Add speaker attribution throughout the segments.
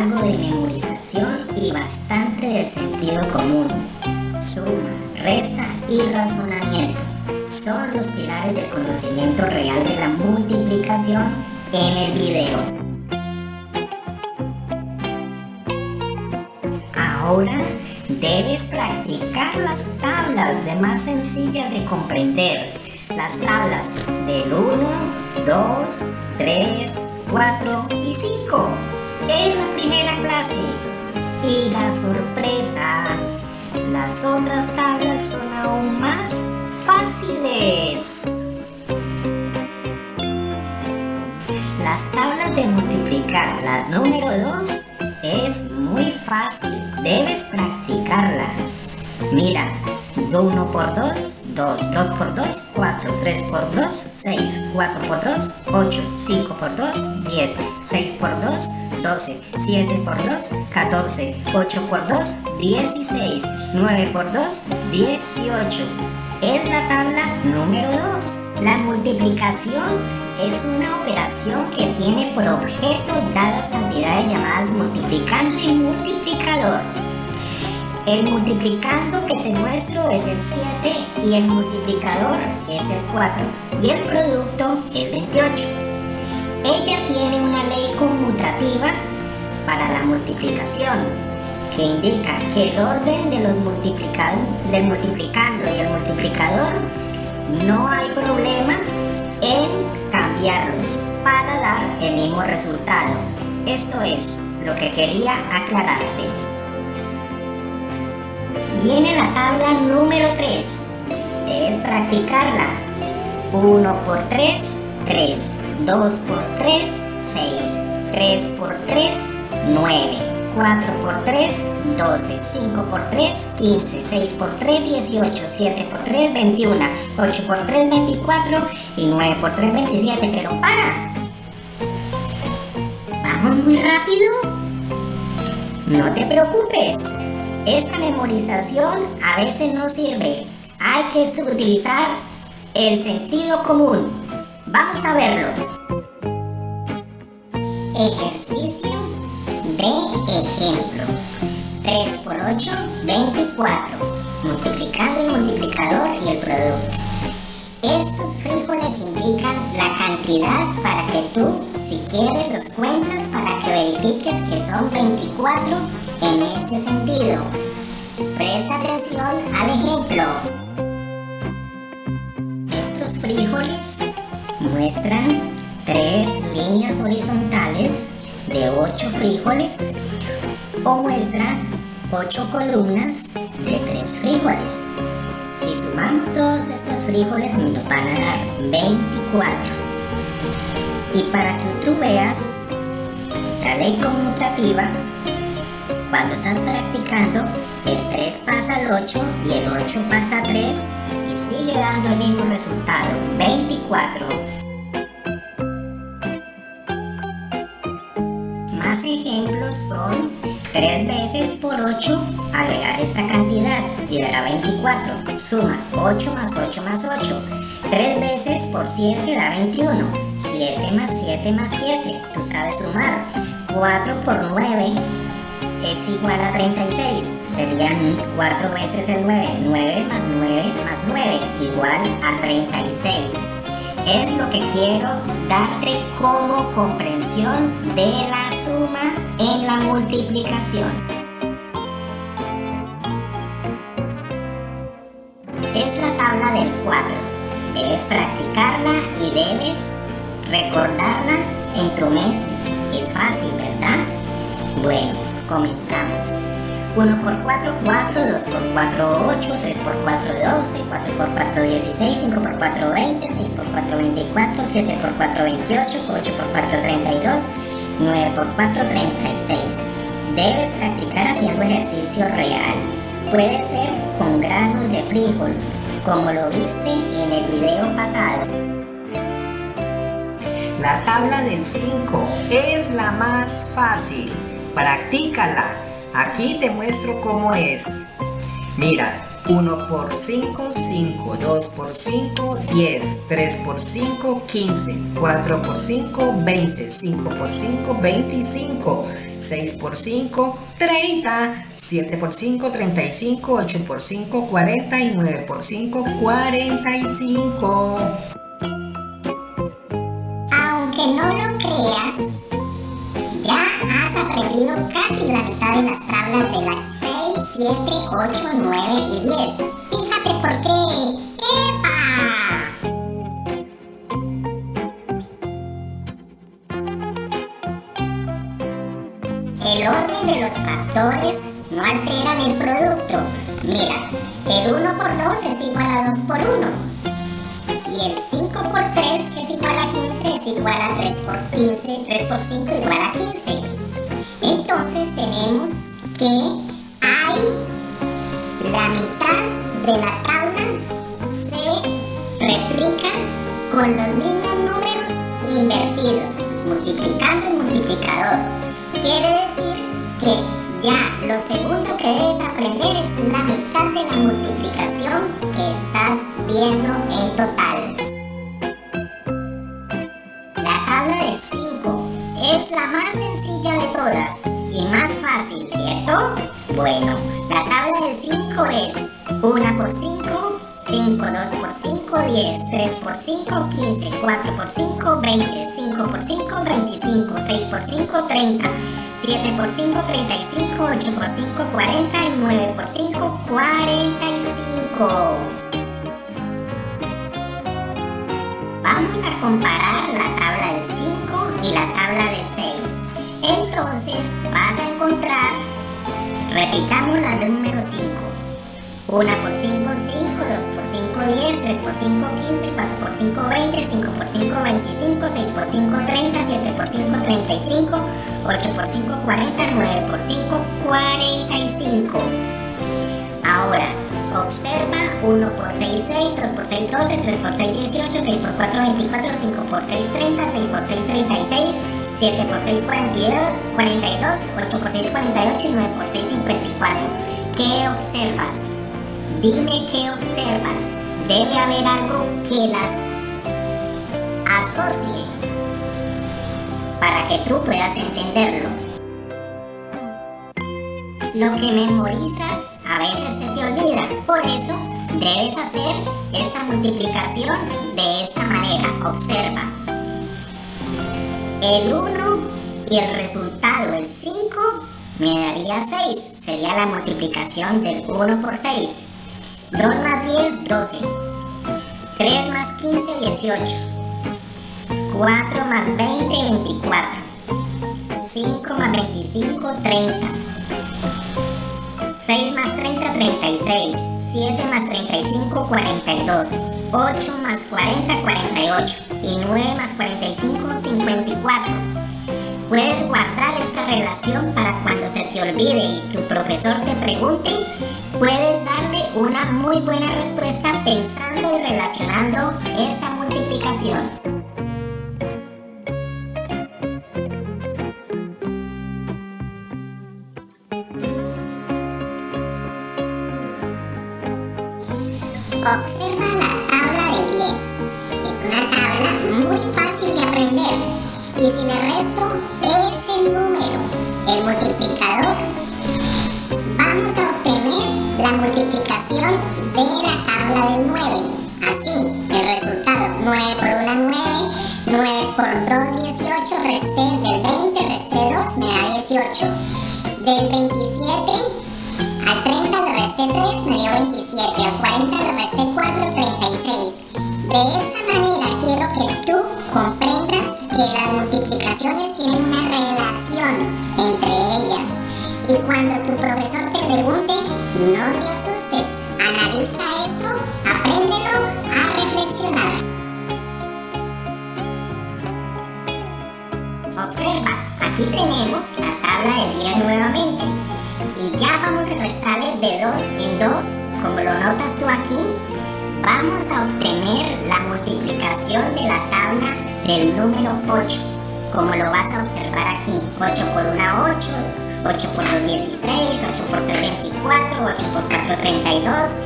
Speaker 1: algo de memorización y bastante del sentido común. Suma, resta y razonamiento son los pilares del conocimiento real de la multiplicación en el video. Ahora debes practicar las tablas de más sencillas de comprender. Las tablas del 1, 2, 3, 4 y 5 en la primera clase. Y la sorpresa, las otras tablas son aún más fáciles. Las tablas de multiplicar, la número 2 es muy fácil, debes practicarla. Mira, 1 por 2, 2, 2 por 2, 4, 3 por 2, 6, 4 por 2, 8, 5 por 2, 10, 6 por 2, 12, 7 por 2, 14, 8 por 2, 16, 9 por 2, 18. Es la tabla número 2. La multiplicación es una operación que tiene por objeto dadas cantidades llamadas multiplicando y multiplicador. El multiplicando que te muestro es el 7 y el multiplicador es el 4 y el producto es 28. Ella tiene una ley conmutativa para la multiplicación que indica que el orden de los del multiplicando y el multiplicador no hay problema en cambiarlos para dar el mismo resultado. Esto es lo que quería aclararte. Viene la tabla número 3. Debes practicarla. 1 por 3, 3. 2 por 3, 6. 3 por 3, 9. 4 por 3, 12, 5 por 3, 15, 6 por 3, 18, 7 por 3, 21, 8 por 3, 24 y 9 por 3, 27. Pero para. ¿Vamos muy rápido? No te preocupes. Esta memorización a veces no sirve. Hay que utilizar el sentido común. Vamos a verlo. Ejercicio de ejemplo. 3 por 8, 24. Multiplicando el multiplicador y el producto. Estos frijoles indican la cantidad para que tú, si quieres, los cuentas para que verifiques que son 24 en este sentido. Presta atención al ejemplo. Estos frijoles muestran tres líneas horizontales de 8 frijoles o muestra 8 columnas de 3 frijoles. Si sumamos todos estos frijoles nos van a dar 24. Y para que tú veas la ley conmutativa, cuando estás practicando, el 3 pasa al 8 y el 8 pasa a 3 y sigue dando el mismo resultado, 24. ejemplos son 3 veces por 8 agregar esta cantidad y dará 24. Sumas 8 más 8 más 8. 3 veces por 7 da 21. 7 más 7 más 7. Tú sabes sumar. 4 por 9 es igual a 36. Serían 4 veces el 9. 9 más 9 más 9 igual a 36 es lo que quiero darte como comprensión de la suma en la multiplicación. Es la tabla del 4. Debes practicarla y debes recordarla en tu mente. Es fácil, ¿verdad? Bueno, comenzamos. 1 por 4, 4, 2 por 4, 8, 3 por 4, 12, 4 por 4, 16, 5 por 4, 20, 6 por 4, 24, 7 por 4, 28, 8 por 4, 32, 9 por 4, 36. Debes practicar haciendo ejercicio real. Puede ser con granos de frijol, como lo viste en el video pasado.
Speaker 2: La tabla del 5 es la más fácil. Practícala Aquí te muestro cómo es. Mira, 1 por 5, 5, 2 por 5, 10, 3 por 5, 15, 4 por 5, 20, 5 por 5, 25, 6 por 5, 30, 7 por 5, 35, 8 por 5, 40 y 9 por 5, 45.
Speaker 1: Has aprendido casi la mitad de las tablas de la 6, 7, 8, 9 y 10. Fíjate por qué. ¡Epa! El orden de los factores no alteran el producto. Mira, el 1 por 2 es igual a 2 por 1. Y el 5 por 3 es igual a 15 es igual a 3 por 15, 3 por 5 igual a 15. Entonces tenemos que hay la mitad de la tabla se replica con los mismos números invertidos, multiplicando el multiplicador. Quiere decir que ya lo segundo que debes aprender es la mitad de la multiplicación que estás viendo en total. Es la más sencilla de todas y más fácil, ¿cierto? Bueno, la tabla del 5 es 1 por 5, 5, 2 por 5, 10, 3 por 5, 15, 4 por 5, 20, 5 por 5, 25, 6 por 5, 30, 7 por 5, 35, 8 por 5, 40 y 9 por 5, 45. Vamos a comparar la tabla del 5 y la tabla del 6. Entonces vas a encontrar, repitamos la número 5. 1 por 5, 5, 2 por 5, 10, 3 por 5, 15, 4 por 5, 20, 5 por 5, 25, 6 por 5, 30, 7 por 5, 35, 8 por 5, 40, 9 por 5, 45. Observa 1 por 6, 6, 2 por 6, 12, 3 por 6, 18, 6 por 4, 24, 5 por 6, 30, 6 por 6, 36, 7 por 6, 42, 42, 8 por 6, 48 y 9 por 6, 54. ¿Qué observas? Dime qué observas. Debe haber algo que las asocie para que tú puedas entenderlo. Lo que memorizas a veces se te olvida, por eso debes hacer esta multiplicación de esta manera. Observa. El 1 y el resultado, el 5, me daría 6. Sería la multiplicación del 1 por 6. 2 más 10, 12. 3 más 15, 18. 4 más 20, 24. 5 más 25, 30. 6 más 30, 36. 7 más 35, 42. 8 más 40, 48. Y 9 más 45, 54. Puedes guardar esta relación para cuando se te olvide y tu profesor te pregunte, puedes darle una muy buena respuesta pensando y relacionando esta multiplicación. Observa la tabla de 10. Es una tabla muy fácil de aprender. Y si le resto ese número, el multiplicador, vamos a obtener la multiplicación de la tabla del 9. Así, el resultado 9 por 1, 9, 9 por 2, 18, resté del 20, resté 2, me da 18. Del 27 al 30 le resté 3, me dio 27. Al 40 le resté 4, 36. De esta manera quiero que tú comprendas que las multiplicaciones tienen una relación entre ellas. Y cuando tu profesor te pregunte, no te asustes, analiza esto, apréndelo a reflexionar. Observa, aquí tenemos la tabla del 10 nuevamente. Y ya vamos a restarle de 2 en 2, como lo notas tú aquí, vamos a obtener la multiplicación de la tabla del número 8, como lo vas a observar aquí. 8 por 1, 8, 8 por 2, 16, 8 por 3, 24, 8 por 4, 32,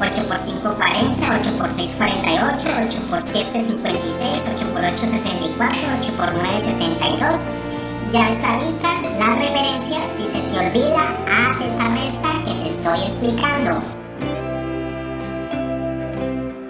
Speaker 1: 8 por 5, 40, 8 por 6, 48, 8 por 7, 56, 8 por 8, 64, 8 por 9, 72. Ya está lista la referencia. Si se te olvida, haz esa resta que te estoy explicando.